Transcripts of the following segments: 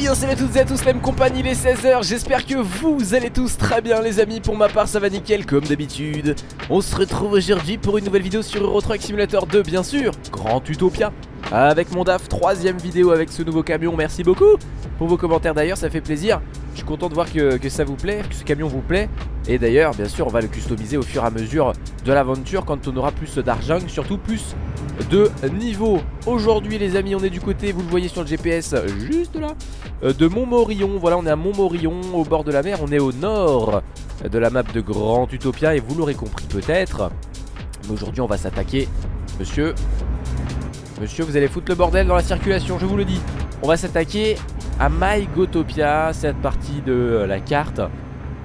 bien salut à toutes et à tous, même compagnie, les 16h J'espère que vous allez tous très bien les amis. Pour ma part ça va nickel comme d'habitude. On se retrouve aujourd'hui pour une nouvelle vidéo sur Euro Truck Simulator 2 bien sûr. Grand Utopia. Avec mon DAF, troisième vidéo avec ce nouveau camion, merci beaucoup Pour vos commentaires d'ailleurs, ça fait plaisir. Je suis content de voir que, que ça vous plaît, que ce camion vous plaît Et d'ailleurs, bien sûr, on va le customiser au fur et à mesure de l'aventure Quand on aura plus d'argent, surtout plus de niveau. Aujourd'hui les amis on est du côté, vous le voyez sur le GPS juste là euh, De Montmorillon, voilà on est à Montmorillon au bord de la mer On est au nord de la map de Grand Utopia Et vous l'aurez compris peut-être Mais aujourd'hui on va s'attaquer Monsieur Monsieur vous allez foutre le bordel dans la circulation je vous le dis. On va s'attaquer à MyGotopia Cette partie de la carte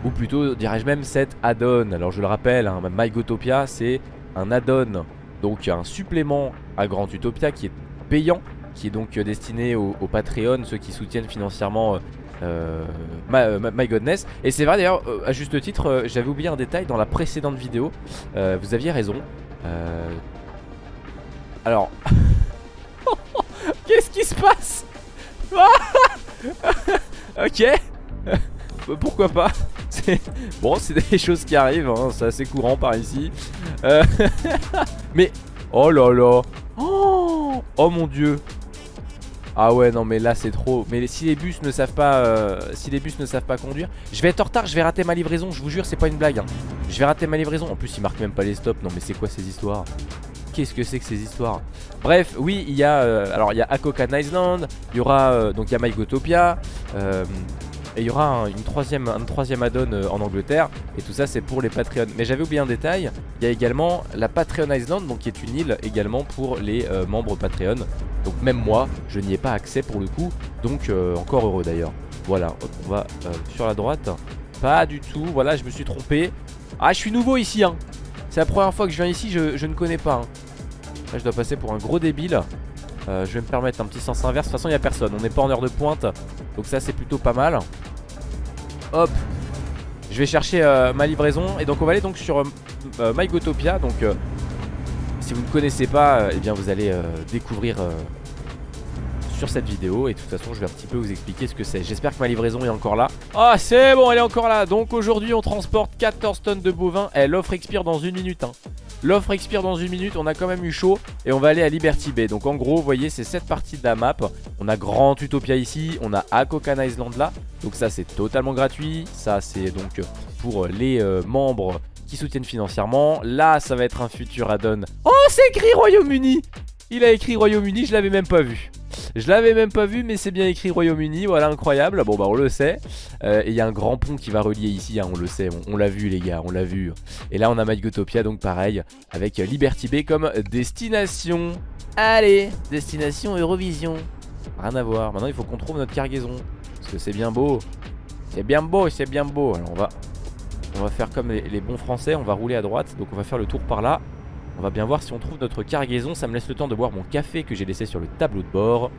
Ou plutôt dirais-je même cette add-on. Alors je le rappelle hein, MyGotopia c'est un add-on. Donc un supplément à Grand Utopia qui est payant Qui est donc destiné aux, Patreon Ceux qui soutiennent financièrement euh, euh, my, Godness Et c'est vrai d'ailleurs euh, à juste titre J'avais oublié un détail dans la précédente vidéo. Vous aviez raison. Alors Qu'est-ce qui se passe? Ok. Pourquoi pas? Bon c'est des choses qui arrivent hein, C'est assez courant par ici. Euh, Mais Oh là là. Oh, oh mon dieu. Ah ouais non mais là c'est trop. Mais si les bus ne savent pas euh, Si les bus ne savent pas conduire Je vais être en retard je vais rater ma livraison Je vous jure c'est pas une blague hein. Je vais rater ma livraison. En plus ils marquent même pas les stops. Non mais c'est quoi ces histoires? Qu'est-ce que c'est que ces histoires? Bref oui il y a euh, Alors il y a Akokan Island Il y aura donc il y a MyGotopia et il y aura un, une troisième, troisième add-on euh, en Angleterre. Et tout ça c'est pour les Patreons. Mais j'avais oublié un détail. Il y a également la Patreon Island Donc qui est une île également pour les euh, membres Patreon. Donc même moi je n'y ai pas accès pour le coup. Donc euh, encore heureux d'ailleurs. Voilà. On va sur la droite. Pas du tout. Voilà je me suis trompé. Ah je suis nouveau ici hein. C'est la première fois que je viens ici. Je, ne connais pas hein. Là je dois passer pour un gros débile. Je vais me permettre un petit sens inverse. De toute façon il n'y a personne. On n'est pas en heure de pointe. Donc ça c'est plutôt pas mal Hop. Je vais chercher euh, ma livraison. Et donc on va aller donc sur euh, euh, MyGotopia. Donc si vous ne connaissez pas Eh bien vous allez découvrir sur cette vidéo. Et de toute façon je vais un petit peu vous expliquer ce que c'est. J'espère que ma livraison est encore là. Ah c'est bon elle est encore là. Donc aujourd'hui on transporte 14 tonnes de bovins. Elle l'offre expire dans une minute hein. L'offre expire dans une minute, on a quand même eu chaud Et on va aller à Liberty Bay. Donc en gros, vous voyez, c'est cette partie de la map. On a Grand Utopia ici, on a Akokan Island là. Donc ça c'est totalement gratuit. Ça c'est donc pour les euh, membres qui soutiennent financièrement. Là ça va être un futur add-on. Oh c'est écrit Royaume-Uni! Il a écrit Royaume-Uni, je l'avais même pas vu je l'avais même pas vu mais c'est bien écrit Royaume-Uni Voilà incroyable. Bon bah on le sait. Euh, Et il y a un grand pont qui va relier ici hein, On le sait On, l'a vu les gars On l'a vu. Et là on a MyGotopia donc pareil Avec Liberty Bay comme destination. Allez Destination Eurovision. Rien à voir. Maintenant il faut qu'on trouve notre cargaison. Parce que c'est bien beau. C'est bien beau C'est bien beau. Alors on va On va faire comme les bons français On va rouler à droite. Donc on va faire le tour par là on va bien voir si on trouve notre cargaison. Ça me laisse le temps de boire mon café que j'ai laissé sur le tableau de bord.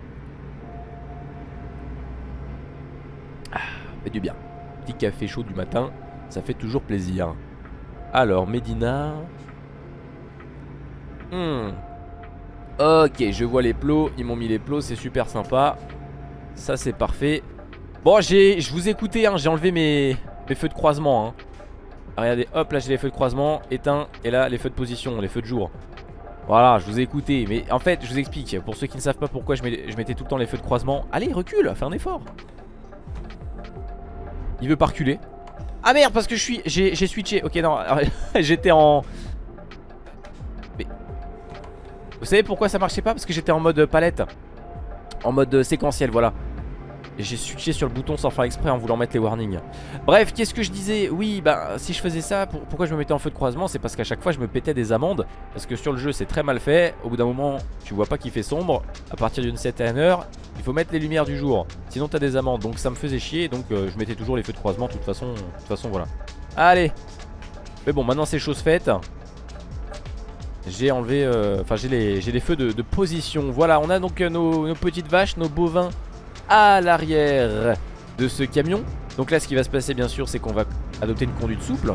Ah, fait du bien. Petit café chaud du matin Ça fait toujours plaisir. Alors, Medina. Hmm. Ok, je vois les plots. Ils m'ont mis les plots, c'est super sympa. Ça c'est parfait. Bon, je vous ai écouté, hein, j'ai enlevé mes, feux de croisement hein. Regardez, hop, là j'ai les feux de croisement, éteints, et là les feux de position, les feux de jour. Voilà, je vous ai écouté, mais en fait, je vous explique, pour ceux qui ne savent pas pourquoi je, mettais tout le temps les feux de croisement. Allez, recule, fais un effort. Il veut pas reculer. Ah merde, parce que je suis, j'ai switché. Ok, non, j'étais en... Mais... Vous savez pourquoi ça marchait pas? Parce que j'étais en mode palette. En mode séquentiel, voilà. J'ai switché sur le bouton sans faire exprès en voulant mettre les warnings. Bref qu'est-ce que je disais Oui bah si je faisais ça Pourquoi je me mettais en feu de croisement? C'est parce qu'à chaque fois je me pétais des amendes. Parce que sur le jeu c'est très mal fait. Au bout d'un moment tu vois pas qu'il fait sombre. À partir d'une certaine heure Il faut mettre les lumières du jour. Sinon t'as des amendes. Donc ça me faisait chier. Donc euh, je mettais toujours les feux de croisement De toute façon, de toute façon voilà. Allez! Mais bon maintenant c'est chose faite. J'ai enlevé, euh, enfin j'ai les, les, feux de, position. Voilà on a donc euh, nos petites vaches, nos bovins à l'arrière de ce camion. Donc là ce qui va se passer bien sûr c'est qu'on va adopter une conduite souple.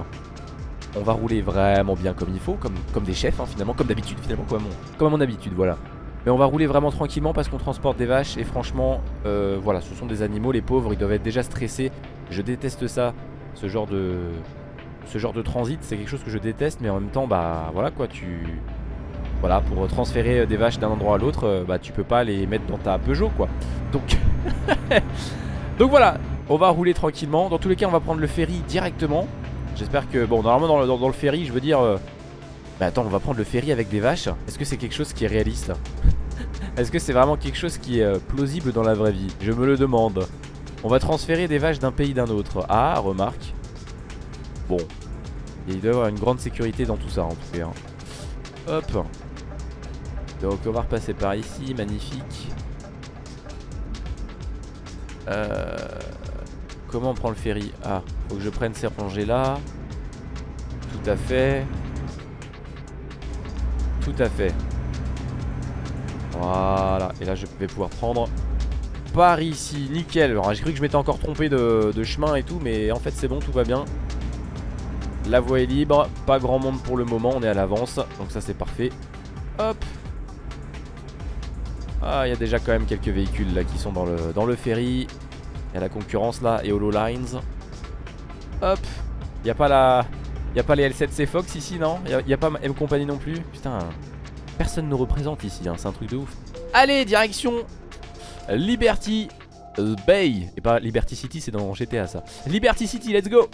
On va rouler vraiment bien comme il faut Comme, des chefs hein, finalement Comme d'habitude finalement comme, comme à mon habitude voilà. Mais on va rouler vraiment tranquillement parce qu'on transporte des vaches Et franchement, euh, voilà, ce sont des animaux Les pauvres, ils doivent être déjà stressés. Je déteste ça, ce genre de... Ce genre de transit, c'est quelque chose que je déteste Mais en même temps, bah voilà quoi, tu... Voilà, pour transférer des vaches d'un endroit à l'autre euh, Bah tu peux pas les mettre dans ta Peugeot quoi. Donc... Donc voilà, on va rouler tranquillement. Dans tous les cas, on va prendre le ferry directement. J'espère que... Bon, normalement dans le, ferry, je veux dire... Euh, bah attends, on va prendre le ferry avec des vaches. Est-ce que c'est quelque chose qui est réaliste Est-ce que c'est vraiment quelque chose qui est euh, plausible dans la vraie vie? Je me le demande. On va transférer des vaches d'un pays d'un autre. Ah, remarque. Bon. Il doit y avoir une grande sécurité dans tout ça en tout cas hein. Hop. Donc on va repasser par ici, magnifique Euh... Comment on prend le ferry Ah, faut que je prenne ces rangées là Tout à fait. Tout à fait. Voilà. Et là je vais pouvoir prendre par ici, nickel. Alors j'ai cru que je m'étais encore trompé de, chemin et tout Mais en fait c'est bon, tout va bien. La voie est libre, pas grand monde pour le moment. On est à l'avance, donc ça c'est parfait. Hop Ah il y a déjà quand même quelques véhicules là qui sont dans le, dans le ferry. Il y a la concurrence là, et Lines Hop. Il n'y a pas la... Y'a pas les L7C Fox ici, non? Y'a a pas M Company non plus? Putain, personne ne représente ici, hein, c'est un truc de ouf. Allez, direction Liberty Bay. Et pas Liberty City, c'est dans GTA ça. Liberty City, let's go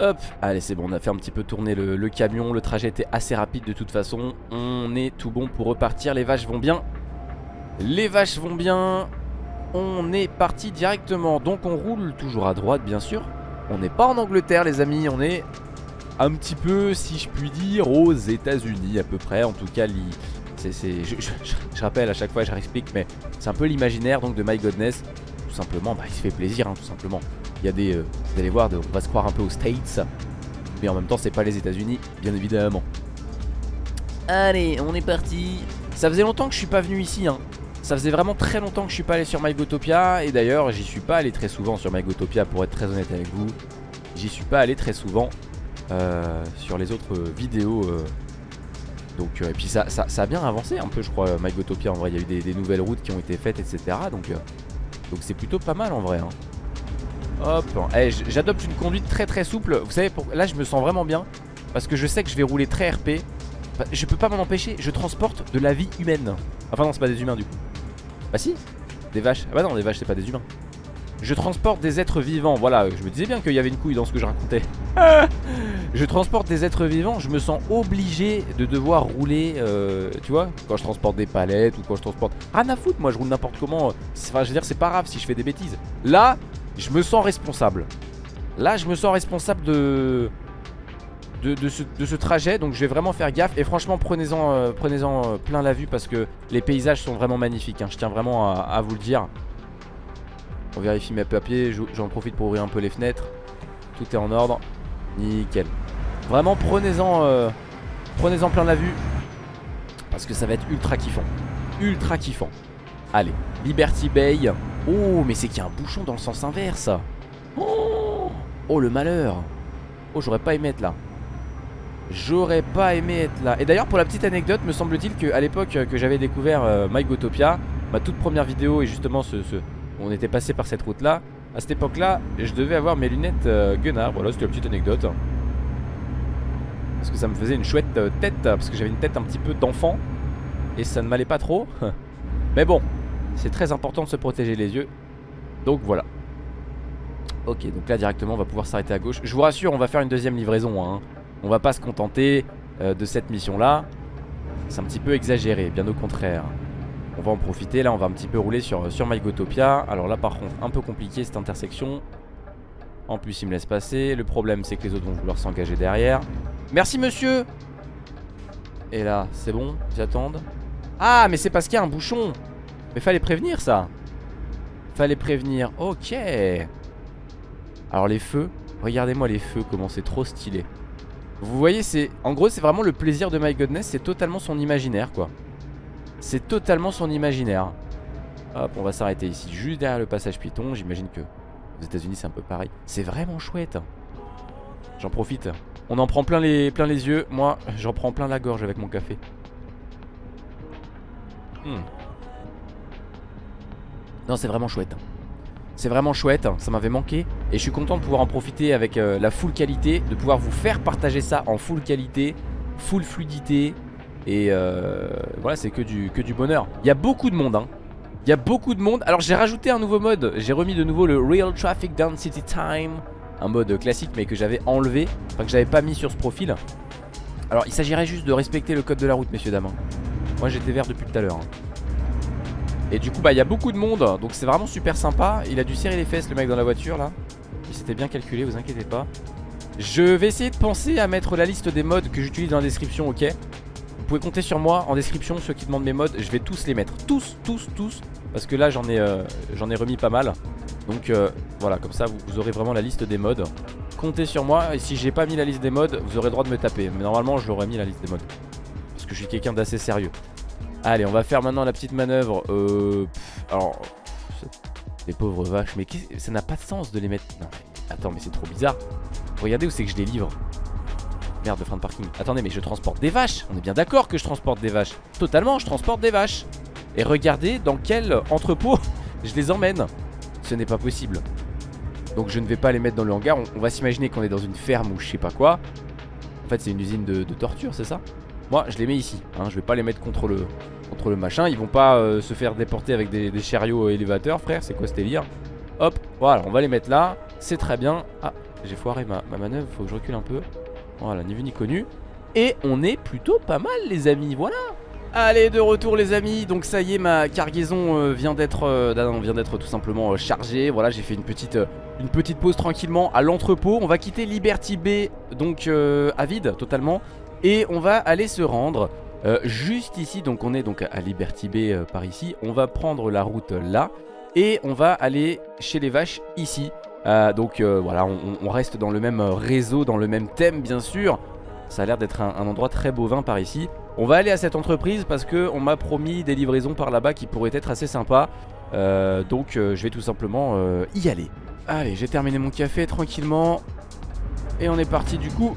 Hop, allez c'est bon, on a fait un petit peu tourner le, camion, le trajet était assez rapide de toute façon, on est tout bon pour repartir, les vaches vont bien, les vaches vont bien, on est parti directement. Donc on roule toujours à droite bien sûr. On n'est pas en Angleterre les amis On est un petit peu si je puis dire aux états unis à peu près. En tout cas je, rappelle à chaque fois je réexplique Mais c'est un peu l'imaginaire donc de My Godness. Tout simplement bah, il se fait plaisir hein, tout simplement Il y a des, euh, vous allez voir on va se croire un peu aux States Mais en même temps c'est pas les états unis bien évidemment. Allez on est parti. Ça faisait longtemps que je suis pas venu ici hein. Ça faisait vraiment très longtemps que je suis pas allé sur MyGotopia Et d'ailleurs j'y suis pas allé très souvent sur MyGotopia pour être très honnête avec vous. J'y suis pas allé très souvent euh, sur les autres vidéos euh. Donc et puis ça, ça, a bien avancé un peu je crois MyGotopia en vrai. Il y a eu des, nouvelles routes qui ont été faites etc Donc donc c'est plutôt pas mal en vrai hein. Hop eh, J'adopte une conduite très très souple Vous savez là je me sens vraiment bien Parce que je sais que je vais rouler très RP Je peux pas m'en empêcher Je transporte de la vie humaine Enfin non c'est pas des humains du coup bah si, des vaches. Ah bah non, des vaches c'est pas des humains. Je transporte des êtres vivants. Voilà, je me disais bien qu'il y avait une couille dans ce que je racontais. je transporte des êtres vivants. Je me sens obligé de devoir rouler, euh, tu vois, quand je transporte des palettes ou quand je transporte... Rien à foutre, moi je roule n'importe comment. Enfin, je veux dire, c'est pas grave si je fais des bêtises. Là, je me sens responsable. Là, je me sens responsable de de, ce, trajet Donc je vais vraiment faire gaffe. Et franchement prenez-en euh, prenez euh, plein la vue Parce que les paysages sont vraiment magnifiques hein. Je tiens vraiment à, vous le dire. On vérifie mes papiers J'en profite pour ouvrir un peu les fenêtres. Tout est en ordre. Nickel. Vraiment prenez-en euh, Prenez-en plein la vue Parce que ça va être ultra kiffant. Ultra kiffant. Allez Liberty Bay Oh mais c'est qu'il y a un bouchon dans le sens inverse. Oh, le malheur. Oh j'aurais pas aimé être là. J'aurais pas aimé être là. Et d'ailleurs pour la petite anecdote me semble-t-il qu'à l'époque que j'avais découvert euh, MyGotopia Ma toute première vidéo et justement ce, on était passé par cette route là À cette époque là je devais avoir mes lunettes euh, Gunnar. Voilà c'était la petite anecdote. Parce que ça me faisait une chouette euh, tête Parce que j'avais une tête un petit peu d'enfant Et ça ne m'allait pas trop. Mais bon c'est très important de se protéger les yeux. Donc voilà. Ok donc là directement on va pouvoir s'arrêter à gauche. Je vous rassure on va faire une deuxième livraison hein. On va pas se contenter euh, de cette mission là C'est un petit peu exagéré, bien au contraire. On va en profiter, là on va un petit peu rouler sur, sur MyGotopia. Alors là par contre un peu compliqué cette intersection. En plus il me laisse passer. Le problème c'est que les autres vont vouloir s'engager derrière. Merci monsieur. Et là c'est bon, ils attendent Ah mais c'est parce qu'il y a un bouchon Mais fallait prévenir ça Fallait prévenir, ok Alors les feux Regardez-moi les feux, comment c'est trop stylé vous voyez, c'est en gros, c'est vraiment le plaisir de My Godness. C'est totalement son imaginaire, quoi. C'est totalement son imaginaire. Hop, on va s'arrêter ici, juste derrière le passage piton. J'imagine que aux États-Unis, c'est un peu pareil. C'est vraiment chouette. J'en profite. On en prend plein les, plein les yeux. Moi, j'en prends plein la gorge avec mon café. Hmm. Non, c'est vraiment chouette. C'est vraiment chouette, ça m'avait manqué Et je suis content de pouvoir en profiter avec euh, la full qualité De pouvoir vous faire partager ça en full qualité Full fluidité Et euh, voilà c'est que du, bonheur. Il y a beaucoup de monde hein. Il y a beaucoup de monde. Alors j'ai rajouté un nouveau mode. J'ai remis de nouveau le Real Traffic Density Time. Un mode classique mais que j'avais enlevé. Enfin que j'avais pas mis sur ce profil. Alors il s'agirait juste de respecter le code de la route messieurs dames Moi j'étais vert depuis tout à l'heure hein. Et du coup bah il y a beaucoup de monde Donc c'est vraiment super sympa. Il a dû serrer les fesses le mec dans la voiture là. Il s'était bien calculé vous inquiétez pas. Je vais essayer de penser à mettre la liste des modes que j'utilise dans la description ok? Vous pouvez compter sur moi en description Ceux qui demandent mes modes je vais tous les mettre. Tous tous tous Parce que là j'en ai, euh, remis pas mal. Donc euh, voilà comme ça vous, aurez vraiment la liste des modes. Comptez sur moi et si j'ai pas mis la liste des modes Vous aurez le droit de me taper. Mais normalement j'aurais mis la liste des modes. Parce que je suis quelqu'un d'assez sérieux Allez, on va faire maintenant la petite manœuvre. Euh, alors, les pauvres vaches, mais ça n'a pas de sens de les mettre. Non, attends, mais c'est trop bizarre. Regardez où c'est que je les livre. Merde, de frein de parking. Attendez, mais je transporte des vaches. On est bien d'accord que je transporte des vaches. Totalement, je transporte des vaches. Et regardez dans quel entrepôt je les emmène. Ce n'est pas possible. Donc je ne vais pas les mettre dans le hangar. On, va s'imaginer qu'on est dans une ferme ou je sais pas quoi. En fait, c'est une usine de torture, c'est ça? Moi je les mets ici hein, Je vais pas les mettre contre le, contre le machin. Ils vont pas euh, se faire déporter avec des, chariots élévateurs frère C'est quoi ce délire Hop voilà on va les mettre là. C'est très bien. Ah j'ai foiré ma, ma manœuvre Faut que je recule un peu. Voilà ni vu ni connu. Et on est plutôt pas mal les amis Voilà. Allez de retour les amis. Donc ça y est ma cargaison euh, vient d'être euh, vient d'être tout simplement chargée. Voilà j'ai fait une petite, une petite pause tranquillement à l'entrepôt. On va quitter Liberty Bay donc à vide totalement et on va aller se rendre euh, juste ici, donc on est donc à Liberty Bay euh, par ici. On va prendre la route là Et on va aller chez les vaches ici. Euh, Donc voilà, on, reste dans le même réseau, dans le même thème bien sûr. Ça a l'air d'être un, endroit très bovin par ici. On va aller à cette entreprise parce qu'on m'a promis des livraisons par là-bas qui pourraient être assez sympas. Donc je vais tout simplement y aller. Allez, j'ai terminé mon café tranquillement. Et on est parti du coup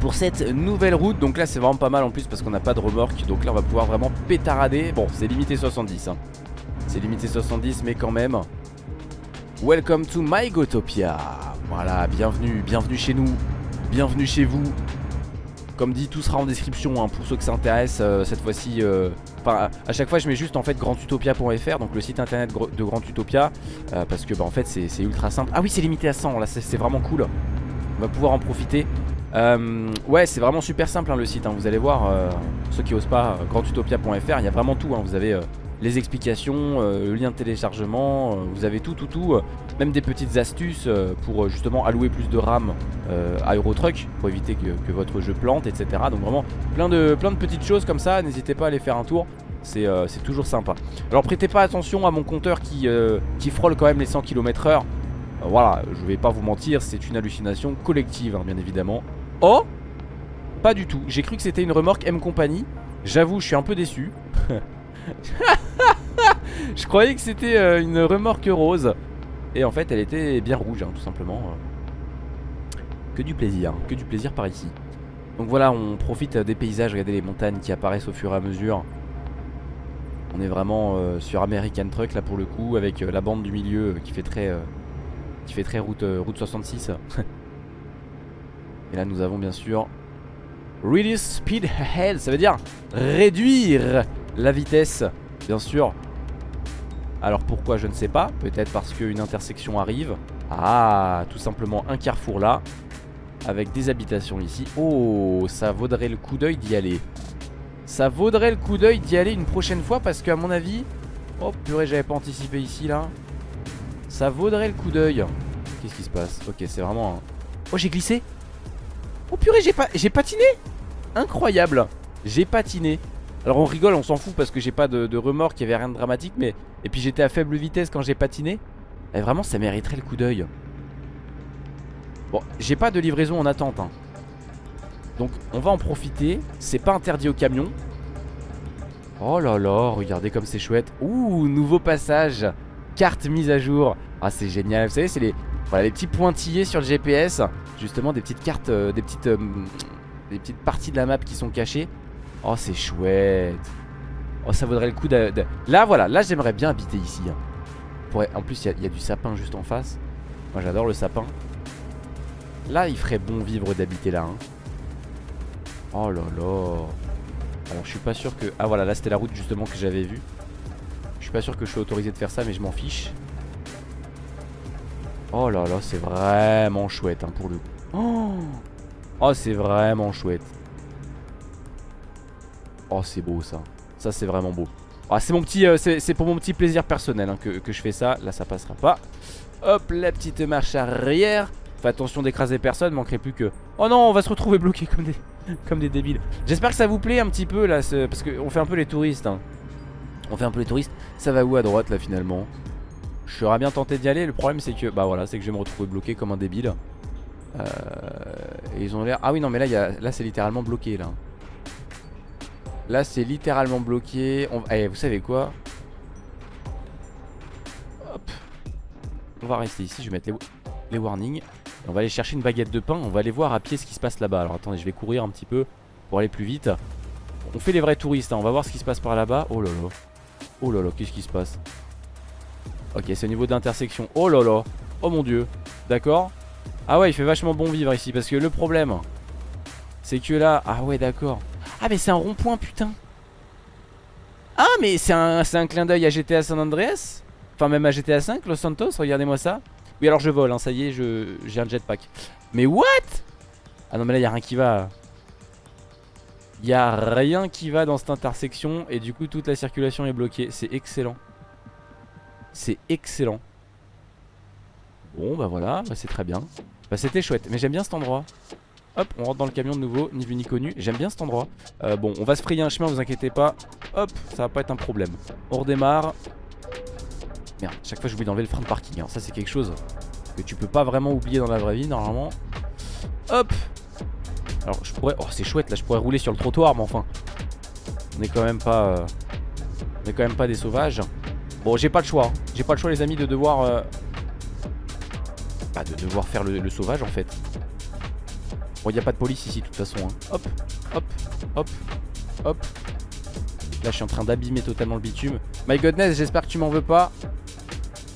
pour cette nouvelle route. Donc là c'est vraiment pas mal en plus parce qu'on n'a pas de remorque. Donc là on va pouvoir vraiment pétarader. Bon c'est limité 70 hein. C'est limité 70 mais quand même. Welcome to my Gotopia. Voilà bienvenue, bienvenue chez nous. Bienvenue chez vous. Comme dit tout sera en description hein, pour ceux que ça intéresse euh, Cette fois-ci euh, à chaque fois je mets juste en fait grandutopia.fr Donc le site internet de Grand Utopia euh, Parce que bah en fait c'est ultra simple. Ah oui c'est limité à 100 là c'est vraiment cool. On va pouvoir en profiter euh, ouais c'est vraiment super simple hein, le site hein. Vous allez voir euh, ceux qui osent pas euh, grandutopia.fr Il y a vraiment tout hein. Vous avez les explications, le lien de téléchargement Vous avez tout tout tout Même des petites astuces pour justement allouer plus de RAM à Eurotruck Pour éviter que, votre jeu plante etc Donc vraiment plein de, plein de petites choses comme ça N'hésitez pas à aller faire un tour c'est toujours sympa Alors prêtez pas attention à mon compteur qui, qui frôle quand même les 100 km h voilà, je vais pas vous mentir, c'est une hallucination collective, bien évidemment. Oh Pas du tout, j'ai cru que c'était une remorque M Company. J'avoue je suis un peu déçu. Je croyais que c'était euh, une remorque rose. Et en fait elle était bien rouge hein, tout simplement. Que du plaisir, que du plaisir par ici. Donc voilà on profite des paysages, regardez les montagnes qui apparaissent au fur et à mesure. On est vraiment euh, sur American Truck là pour le coup Avec euh, la bande du milieu qui fait très, qui fait très route, route 66 Et là nous avons bien sûr Reduce speed ahead Ça veut dire réduire la vitesse Bien sûr. Alors pourquoi je ne sais pas. Peut-être parce qu'une intersection arrive. Ah tout simplement un carrefour là Avec des habitations ici. Oh ça vaudrait le coup d'œil d'y aller. Ça vaudrait le coup d'œil d'y aller une prochaine fois Parce qu'à mon avis Oh purée j'avais pas anticipé ici là. Ça vaudrait le coup d'œil. Qu'est-ce qui se passe? Ok c'est vraiment un... Oh j'ai glissé Oh purée j'ai patiné. Incroyable. J'ai patiné. Alors on rigole on s'en fout parce que j'ai pas de, remords Il y avait rien de dramatique mais Et puis j'étais à faible vitesse quand j'ai patiné. Et vraiment ça mériterait le coup d'œil. Bon j'ai pas de livraison en attente hein. Donc on va en profiter. C'est pas interdit au camion. Oh là là regardez comme c'est chouette. Ouh nouveau passage. Carte mise à jour. Ah c'est génial. Vous savez c'est les Voilà les petits pointillés sur le GPS Justement des petites cartes, euh, des petites euh, petites parties de la map qui sont cachées. Oh c'est chouette. Oh ça vaudrait le coup de... Là voilà, là j'aimerais bien habiter ici hein. En plus il y, y, a du sapin juste en face. Moi j'adore le sapin. Là il ferait bon vivre d'habiter là hein. Oh là là. Alors je suis pas sûr que... Ah voilà là c'était la route justement que j'avais vue. Je suis pas sûr que je suis autorisé de faire ça mais je m'en fiche Oh là là, c'est vraiment chouette hein, pour le coup. Oh, oh c'est vraiment chouette. Oh, c'est beau ça. Ça, c'est vraiment beau. Ah, c'est mon petit, euh, c'est pour mon petit plaisir personnel hein, que, je fais ça. Là, ça passera pas. Hop, la petite marche arrière. Fais attention d'écraser personne, manquerait plus que... Oh non, on va se retrouver bloqué comme des, comme des débiles. J'espère que ça vous plaît un petit peu là, parce qu'on fait un peu les touristes. Hein. On fait un peu les touristes. Ça va où à droite là finalement? Je serais bien tenté d'y aller. Le problème, c'est que bah voilà, c'est que je vais me retrouver bloqué comme un débile. Euh, et ils ont l'air. Ah oui, non, mais là, là c'est littéralement bloqué. Là, là c'est littéralement bloqué. On... Eh, vous savez quoi? Hop. On va rester ici. Je vais mettre les, warnings. On va aller chercher une baguette de pain. On va aller voir à pied ce qui se passe là-bas. Alors attendez, je vais courir un petit peu pour aller plus vite. On fait les vrais touristes. Hein. On va voir ce qui se passe par là-bas. Oh là là. Oh là là, qu'est-ce qui se passe? Ok, c'est au niveau d'intersection. Oh là là. Oh mon dieu. D'accord. Ah ouais, il fait vachement bon vivre ici. Parce que le problème, c'est que là... Ah ouais, d'accord. Ah mais c'est un rond-point, putain. Ah mais c'est un, un clin d'œil à GTA San Andreas Enfin même à GTA 5, Los Santos, regardez-moi ça. Oui alors je vole, hein, ça y est, j'ai un jetpack. Mais what? Ah non mais là il a rien qui va. Il y a rien qui va dans cette intersection et du coup toute la circulation est bloquée. C'est excellent. C'est excellent. Bon bah voilà, bah, c'est très bien. Bah c'était chouette, mais j'aime bien cet endroit. Hop, on rentre dans le camion de nouveau, ni vu ni connu. J'aime bien cet endroit. Euh, bon, on va se frayer un chemin, vous inquiétez pas. Hop, ça va pas être un problème. On redémarre. Merde, chaque fois j'oublie d'enlever le frein de parking. Hein. Ça c'est quelque chose que tu peux pas vraiment oublier dans la vraie vie normalement. Hop. Alors je pourrais... Oh c'est chouette là, je pourrais rouler sur le trottoir, mais enfin... On est quand même pas... Euh, on est quand même pas des sauvages. Bon j'ai pas le choix hein. J'ai pas le choix les amis de devoir euh... Bah de devoir faire le, sauvage en fait. Bon il a pas de police ici de toute façon hein. Hop hop hop hop. Là je suis en train d'abîmer totalement le bitume. My goodness j'espère que tu m'en veux pas.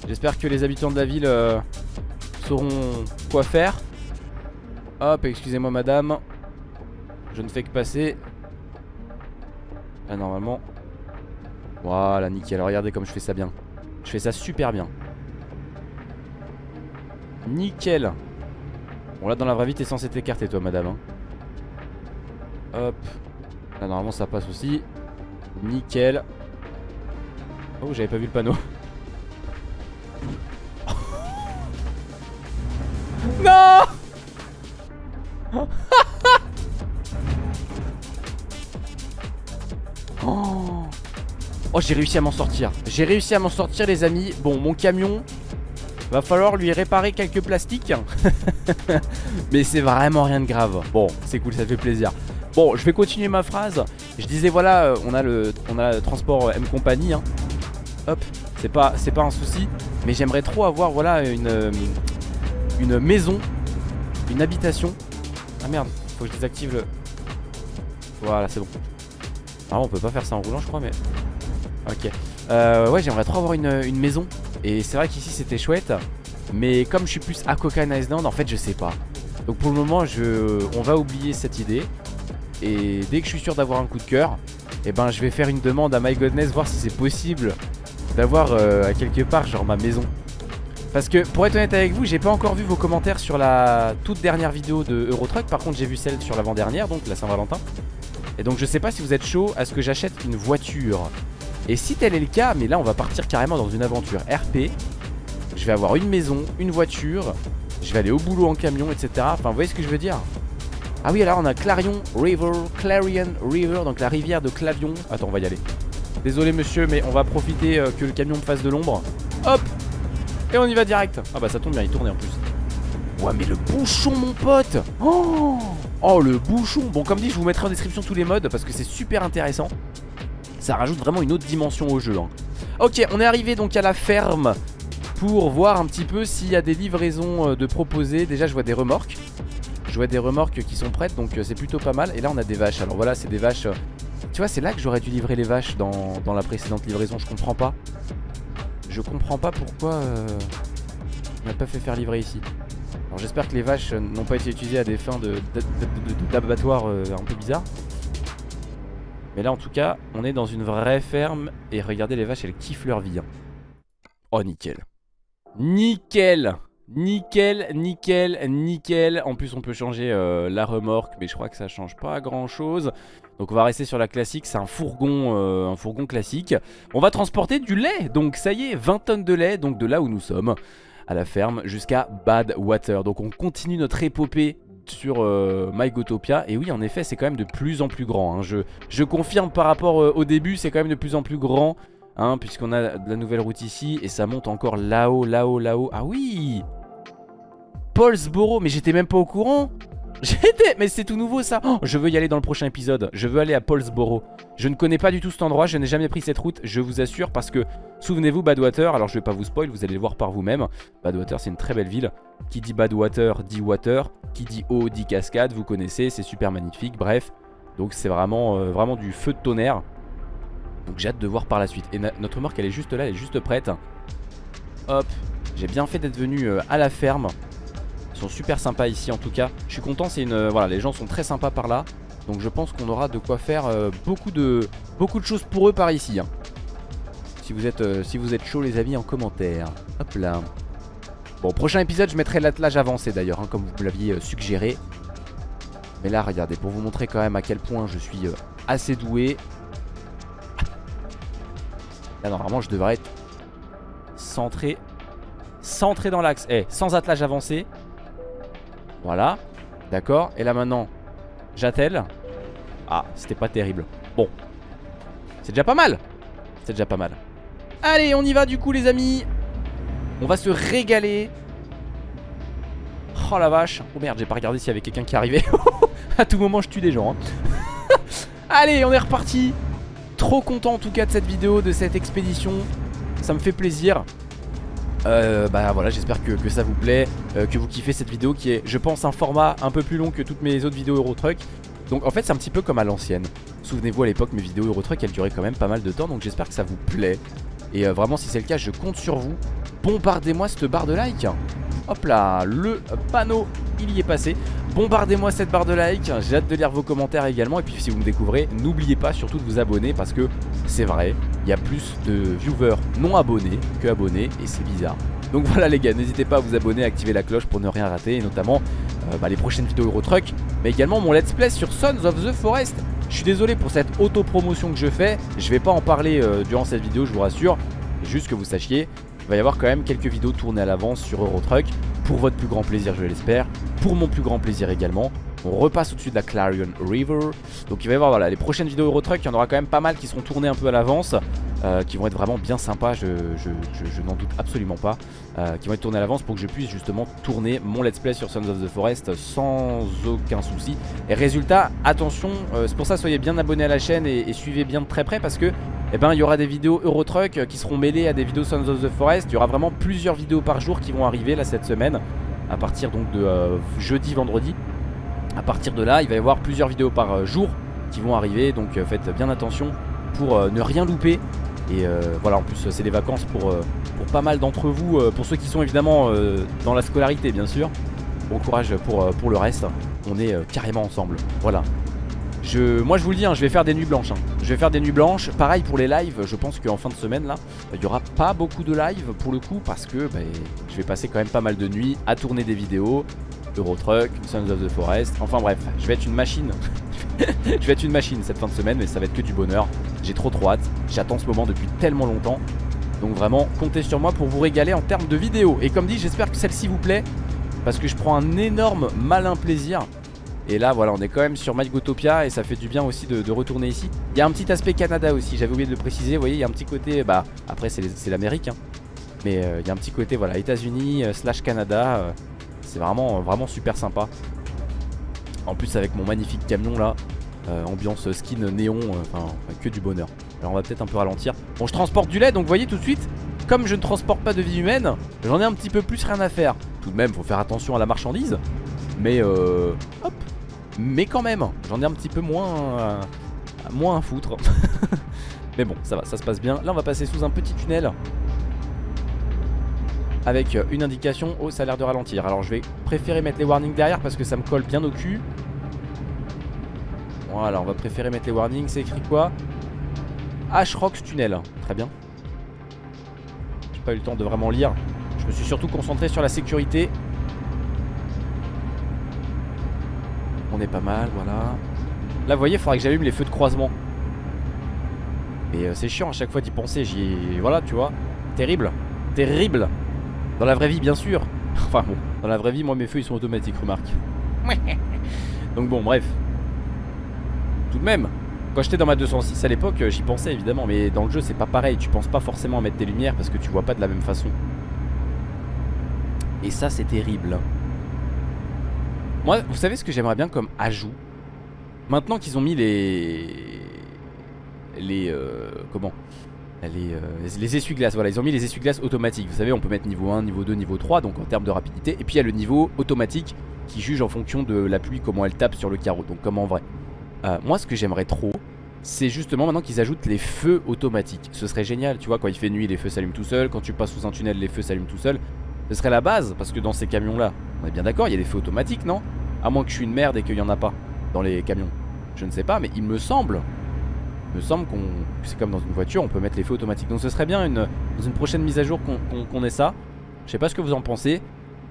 J'espère que les habitants de la ville euh, Sauront quoi faire. Hop excusez-moi madame. Je ne fais que passer. Là normalement voilà, nickel. Regardez comme je fais ça bien. Je fais ça super bien. Nickel. Bon, là, dans la vraie vie, t'es censé t'écarter, toi, madame. Hein. Hop. Là, normalement, ça passe aussi. Nickel. Oh, j'avais pas vu le panneau. non Oh j'ai réussi à m'en sortir. J'ai réussi à m'en sortir les amis. Bon mon camion Va falloir lui réparer quelques plastiques. Mais c'est vraiment rien de grave. Bon c'est cool ça fait plaisir. Bon je vais continuer ma phrase. Je disais voilà euh, on a le, on a le transport M Company hein. Hop c'est pas, pas un souci. Mais j'aimerais trop avoir voilà une, euh, une maison Une habitation. Ah merde faut que je désactive le Voilà c'est bon. Ah on peut pas faire ça en roulant je crois mais Ok. Euh, ouais, j'aimerais trop avoir une, maison. Et c'est vrai qu'ici c'était chouette. Mais comme je suis plus à Coca Island, en fait, je sais pas. Donc pour le moment, je, on va oublier cette idée. Et dès que je suis sûr d'avoir un coup de cœur, eh ben, je vais faire une demande à My Godness, voir si c'est possible d'avoir euh, à quelque part, genre ma maison. Parce que pour être honnête avec vous, j'ai pas encore vu vos commentaires sur la toute dernière vidéo de Eurotruck. Par contre, j'ai vu celle sur l'avant-dernière, donc la Saint-Valentin. Et donc je sais pas si vous êtes chaud à ce que j'achète une voiture. Et si tel est le cas, mais là on va partir carrément dans une aventure RP Je vais avoir une maison, une voiture. Je vais aller au boulot en camion, etc Enfin vous voyez ce que je veux dire? Ah oui alors on a Clarion River, Clarion River Donc la rivière de Clavion. Attends on va y aller. Désolé monsieur mais on va profiter euh, que le camion me fasse de l'ombre. Hop! Et on y va direct. Ah bah ça tombe bien il tournait en plus. Ouais mais le bouchon mon pote! Oh! Oh le bouchon! Bon comme dit je vous mettrai en description tous les modes Parce que c'est super intéressant ça rajoute vraiment une autre dimension au jeu. Hein. Ok, on est arrivé donc à la ferme pour voir un petit peu s'il y a des livraisons euh, de proposer. Déjà, je vois des remorques. Je vois des remorques qui sont prêtes, donc euh, c'est plutôt pas mal. Et là, on a des vaches. Alors voilà, c'est des vaches... Euh, tu vois, c'est là que j'aurais dû livrer les vaches dans, la précédente livraison. Je comprends pas. Je comprends pas pourquoi on n'a pas fait faire livrer ici. Alors j'espère que les vaches n'ont pas été utilisées à des fins d'abattoir un peu bizarres. Mais là en tout cas on est dans une vraie ferme Et regardez les vaches elles kiffent leur vie hein. Oh nickel. Nickel. Nickel, nickel, nickel. En plus on peut changer euh, la remorque Mais je crois que ça change pas grand chose Donc on va rester sur la classique. C'est un fourgon euh, un fourgon classique. On va transporter du lait. Donc ça y est 20 tonnes de lait. Donc de là où nous sommes à la ferme jusqu'à Badwater. Donc on continue notre épopée sur euh, MyGotopia Et oui en effet c'est quand même de plus en plus grand hein. je, confirme par rapport euh, au début c'est quand même de plus en plus grand hein, Puisqu'on a de la nouvelle route ici Et ça monte encore là-haut, là-haut, là-haut. Ah oui! Paulsboro mais j'étais même pas au courant. J'étais... Mais c'est tout nouveau ça. Oh, Je veux y aller dans le prochain épisode. Je veux aller à Paulsboro Je ne connais pas du tout cet endroit Je n'ai jamais pris cette route Je vous assure parce que Souvenez-vous Badwater Alors je vais pas vous spoil Vous allez le voir par vous-même Badwater c'est une très belle ville. Qui dit Badwater dit water Qui dit eau dit cascade Vous connaissez C'est super magnifique Bref. Donc c'est vraiment, euh, vraiment du feu de tonnerre. Donc j'ai hâte de voir par la suite. Et notre marque elle est juste là Elle est juste prête. Hop J'ai bien fait d'être venu euh, à la ferme. Ils sont super sympas ici en tout cas. Je suis content c'est une euh, voilà les gens sont très sympas par là Donc je pense qu'on aura de quoi faire euh, beaucoup de choses pour eux par ici hein. Si vous êtes euh, si vous êtes chaud les amis en commentaire. Hop là. Bon prochain épisode je mettrai l'attelage avancé d'ailleurs hein, Comme vous l'aviez suggéré. Mais là regardez pour vous montrer quand même à quel point je suis assez doué. Là normalement je devrais être centré Centré dans l'axe. Eh sans attelage avancé. Voilà, d'accord. Et là maintenant, j'attelle. Ah, c'était pas terrible. Bon, c'est déjà pas mal. C'est déjà pas mal. Allez, on y va du coup les amis. On va se régaler. Oh la vache. Oh merde, j'ai pas regardé s'il y avait quelqu'un qui arrivait. à tout moment, je tue des gens. Hein. Allez, on est reparti. Trop content en tout cas de cette vidéo, de cette expédition. Ça me fait plaisir. Euh, bah voilà j'espère que, ça vous plaît euh, Que vous kiffez cette vidéo qui est je pense un format un peu plus long que toutes mes autres vidéos Eurotruck. Donc en fait c'est un petit peu comme à l'ancienne. Souvenez-vous à l'époque mes vidéos Eurotruck elles duraient quand même pas mal de temps Donc j'espère que ça vous plaît. Et euh, vraiment si c'est le cas je compte sur vous. Bombardez-moi cette barre de like Hop là le panneau il y est passé. Bombardez-moi cette barre de like J'ai hâte de lire vos commentaires également. Et puis si vous me découvrez n'oubliez pas surtout de vous abonner Parce que c'est vrai il y a plus de viewers non abonnés que abonnés et c'est bizarre. Donc voilà les gars, n'hésitez pas à vous abonner, activer la cloche pour ne rien rater et notamment euh, bah, les prochaines vidéos Eurotruck mais également mon let's play sur Sons of the Forest. Je suis désolé pour cette auto-promotion que je fais, je vais pas en parler euh, durant cette vidéo je vous rassure, juste que vous sachiez, il va y avoir quand même quelques vidéos tournées à l'avance sur Eurotruck pour votre plus grand plaisir je l'espère, pour mon plus grand plaisir également. On repasse au-dessus de la Clarion River. Donc il va y avoir les prochaines vidéos Eurotruck, il y en aura quand même pas mal qui seront tournées un peu à l'avance. Euh, qui vont être vraiment bien sympas, je, n'en doute absolument pas. Euh, qui vont être tournées à l'avance pour que je puisse justement tourner mon let's play sur Sons of the Forest sans aucun souci. Et résultat, attention, euh, c'est pour ça soyez bien abonnés à la chaîne et, suivez bien de très près parce que eh ben, il y aura des vidéos Eurotruck qui seront mêlées à des vidéos Sons of the Forest. Il y aura vraiment plusieurs vidéos par jour qui vont arriver là cette semaine à partir donc de jeudi, vendredi. À partir de là, il va y avoir plusieurs vidéos par jour qui vont arriver, donc faites bien attention pour ne rien louper. Et euh, voilà en plus c'est des vacances pour, euh, pas mal d'entre vous euh, Pour ceux qui sont évidemment dans la scolarité bien sûr. Bon courage pour, le reste. On est carrément ensemble. Voilà. Je, moi je vous le dis, hein, je vais faire des nuits blanches hein. Je vais faire des nuits blanches, pareil pour les lives Je pense qu'en fin de semaine là Il n'y aura pas beaucoup de lives pour le coup Parce que bah, je vais passer quand même pas mal de nuits À tourner des vidéos Eurotruck, Sons of the Forest. Enfin bref, je vais être une machine. Je vais être une machine cette fin de semaine Mais ça va être que du bonheur. J'ai trop trop hâte, j'attends ce moment depuis tellement longtemps. Donc vraiment comptez sur moi pour vous régaler en termes de vidéos. Et comme dit j'espère que celle-ci vous plaît Parce que je prends un énorme malin plaisir. Et là voilà on est quand même sur MyGotopia et ça fait du bien aussi de, retourner ici. Il y a un petit aspect Canada aussi j'avais oublié de le préciser Vous voyez il y a un petit côté bah après c'est l'Amérique hein. Mais euh, il y a un petit côté voilà États-Unis euh, slash Canada euh, C'est vraiment vraiment super sympa En plus avec mon magnifique camion là euh, ambiance skin néon, euh, enfin que du bonheur. Alors on va peut-être un peu ralentir. Bon je transporte du lait donc voyez tout de suite comme je ne transporte pas de vie humaine, j'en ai un petit peu plus rien à faire. Tout de même, faut faire attention à la marchandise. Mais euh, hop. Mais quand même, j'en ai un petit peu moins, moins à foutre. mais bon, ça va, ça se passe bien. Là, on va passer sous un petit tunnel. Avec une indication, oh ça a l'air de ralentir. Alors je vais préférer mettre les warnings derrière parce que ça me colle bien au cul. Voilà on va préférer mettre les warnings. C'est écrit quoi? Ashrocks tunnel, très bien. J'ai pas eu le temps de vraiment lire. Je me suis surtout concentré sur la sécurité. On est pas mal, voilà. Là vous voyez il faudrait que j'allume les feux de croisement. Et euh, c'est chiant à chaque fois d'y penser. J'y... Voilà tu vois. Terrible. Terrible dans la vraie vie, bien sûr. Enfin bon, dans la vraie vie, moi mes feux ils sont automatiques, remarque. Donc bon, bref. Tout de même, quand j'étais dans ma 206 à l'époque, j'y pensais évidemment, mais dans le jeu c'est pas pareil. Tu penses pas forcément à mettre des lumières parce que tu vois pas de la même façon. Et ça, c'est terrible. Moi, vous savez ce que j'aimerais bien comme ajout? Maintenant qu'ils ont mis les... Les... Euh, comment? Les, euh, les essuie-glaces, voilà, ils ont mis les essuie-glaces automatiques. Vous savez, on peut mettre niveau 1, niveau 2, niveau 3, donc en termes de rapidité. Et puis il y a le niveau automatique qui juge en fonction de la pluie, comment elle tape sur le carreau, donc comme en vrai. Euh, moi, ce que j'aimerais trop, c'est justement maintenant qu'ils ajoutent les feux automatiques. Ce serait génial, tu vois, quand il fait nuit, les feux s'allument tout seuls. Quand tu passes sous un tunnel, les feux s'allument tout seuls. Ce serait la base, parce que dans ces camions-là, on est bien d'accord, il y a des feux automatiques, non? À moins que je suis une merde et qu'il n'y en a pas dans les camions. Je ne sais pas, mais il me semble me semble qu'on c'est comme dans une voiture, on peut mettre les feux automatiques. Donc ce serait bien une, dans une prochaine mise à jour qu'on ait ça. Je sais pas ce que vous en pensez.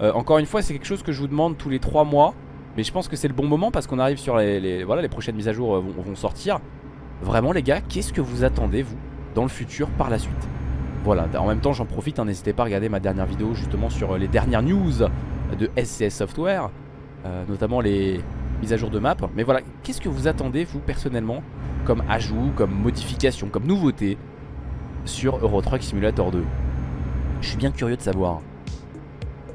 Euh, encore une fois, c'est quelque chose que je vous demande tous les 3 mois. Mais je pense que c'est le bon moment parce qu'on arrive sur les, Voilà, les prochaines mises à jour euh, vont, sortir. Vraiment les gars, qu'est-ce que vous attendez vous dans le futur par la suite? Voilà, en même temps j'en profite, hein, n'hésitez pas à regarder ma dernière vidéo justement sur euh, les dernières news de SCS Software. notamment les mises à jour de map. Mais voilà, qu'est-ce que vous attendez vous personnellement comme ajout, comme modification, comme nouveauté sur Euro Truck Simulator 2 Je suis bien curieux de savoir.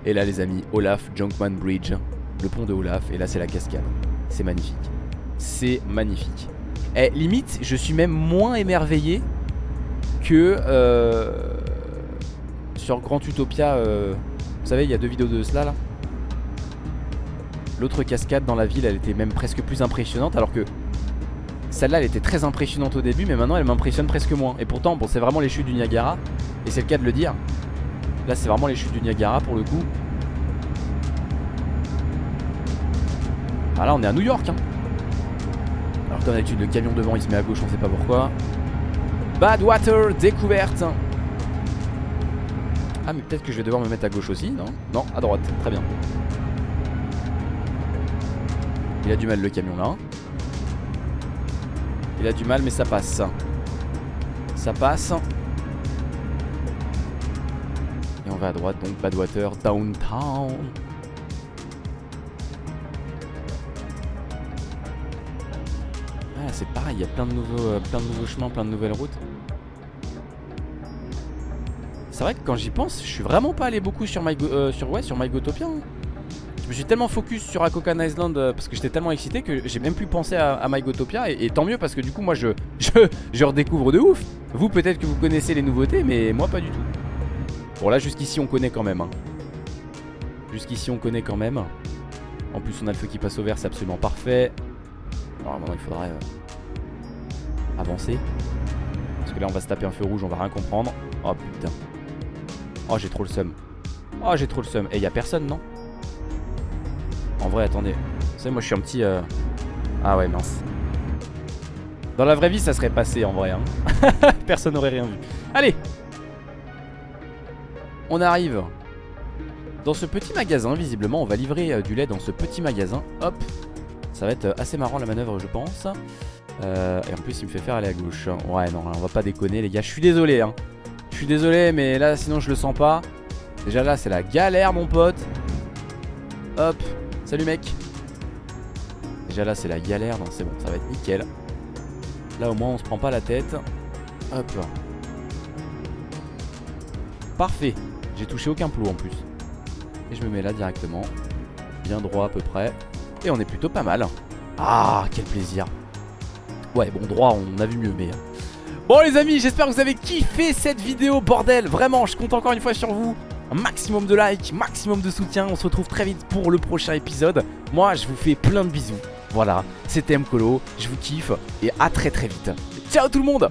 Et là les amis, Olaf Junkman Bridge, le pont de Olaf, et là c'est la cascade. C'est magnifique. C'est magnifique. Et eh, limite, je suis même moins émerveillé que euh, sur Grand Utopia. Euh, vous savez, il y a deux vidéos de cela là? L'autre cascade dans la ville, elle était même presque plus impressionnante alors que celle-là, elle était très impressionnante au début, mais maintenant, elle m'impressionne presque moins. Et pourtant, bon, c'est vraiment les chutes du Niagara. Et c'est le cas de le dire. Là, c'est vraiment les chutes du Niagara pour le coup. Ah là, on est à New York. Hein. Alors, comme d'habitude, le camion devant, il se met à gauche, on sait pas pourquoi. Badwater, découverte. Ah, mais peut-être que je vais devoir me mettre à gauche aussi, non? Non, à droite, très bien. Il a du mal le camion là. Il a du mal mais ça passe Ça passe Et on va à droite donc Badwater Downtown Ah c'est pareil il y a plein de nouveaux euh, plein chemins Plein de nouvelles routes C'est vrai que quand j'y pense Je suis vraiment pas allé beaucoup sur, euh, sur, sur MyGotopia hein. Je suis tellement focus sur Akokan Island euh, parce que j'étais tellement excité que j'ai même plus pensé à, à MyGotopia et, tant mieux parce que du coup moi je, je, redécouvre de ouf. Vous peut-être que vous connaissez les nouveautés mais moi pas du tout. Bon là jusqu'ici on connaît quand même. Hein. Jusqu'ici on connaît quand même. En plus on a le feu qui passe au vert c'est absolument parfait. Alors maintenant il faudrait euh, avancer. Parce que là on va se taper un feu rouge on va rien comprendre. Oh putain. Oh j'ai trop le seum. Oh j'ai trop le seum. Et y a personne non? En vrai, attendez. Vous savez, moi je suis un petit... Euh, ah ouais, mince. Dans la vraie vie, ça serait passé en vrai. Hein. Personne n'aurait rien vu. Allez On arrive dans ce petit magasin. Visiblement, on va livrer euh, du lait dans ce petit magasin. Hop Ça va être euh, assez marrant la manœuvre, je pense. et en plus, il me fait faire aller à gauche. Ouais, non, on va pas déconner, les gars. Je suis désolé. Hein. Je suis désolé, mais là, sinon, je le sens pas. Déjà là, c'est la galère, mon pote. Hop Salut mec Déjà là c'est la galère, donc c'est bon, ça va être nickel. Là au moins on se prend pas la tête. Hop. Parfait. J'ai touché aucun plot en plus. Et je me mets là directement. Bien droit à peu près. Et on est plutôt pas mal. Ah, quel plaisir. Ouais, bon, droit, on a vu mieux, mais... Bon les amis, j'espère que vous avez kiffé cette vidéo, bordel Vraiment, je compte encore une fois sur vous un maximum de likes, maximum de soutien. On se retrouve très vite pour le prochain épisode. Moi, je vous fais plein de bisous. Voilà, c'était Mkolo, je vous kiffe et à très très vite. Ciao tout le monde